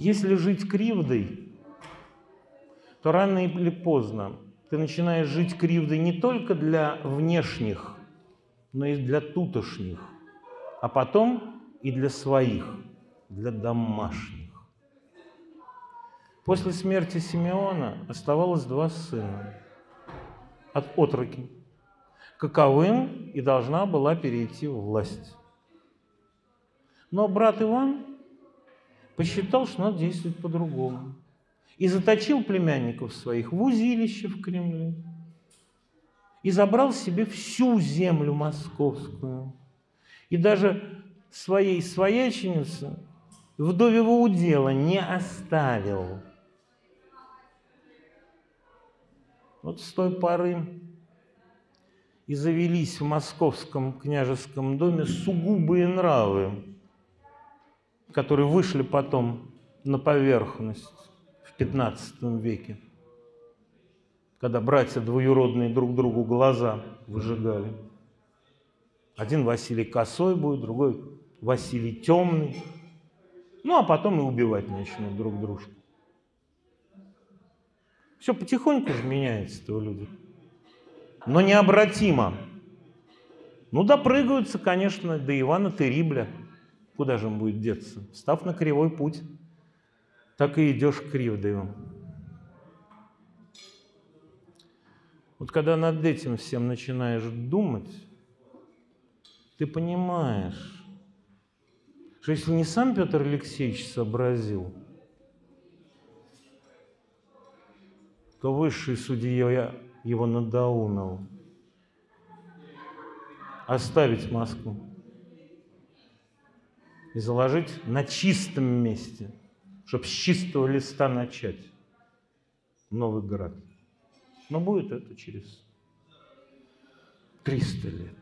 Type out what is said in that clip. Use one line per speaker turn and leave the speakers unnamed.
Если жить кривдой, то рано или поздно ты начинаешь жить кривдой не только для внешних, но и для тутошних, а потом и для своих, для домашних. После смерти Симеона оставалось два сына от отроки, каковым и должна была перейти власть. Но брат Иван посчитал, что надо действовать по-другому. И заточил племянников своих в узилище в Кремле. И забрал себе всю землю московскую. И даже своей свояченице вдовьего удела не оставил. Вот с той поры и завелись в московском княжеском доме сугубые нравы, которые вышли потом на поверхность в XV веке, когда братья двоюродные друг другу глаза выжигали. Один Василий косой будет, другой Василий темный. Ну, а потом и убивать начнут друг дружку. Все потихоньку же меняется-то у людей. Но необратимо. Ну, допрыгаются, конечно, до Ивана Терибля. Куда же он будет деться? Став на кривой путь, так и идешь кривдою. Вот когда над этим всем начинаешь думать, ты понимаешь, что если не сам Петр Алексеевич сообразил, то высший судья его надоунул оставить Москву и заложить на чистом месте, чтобы с чистого листа начать Новый град. Но будет это через 300 лет.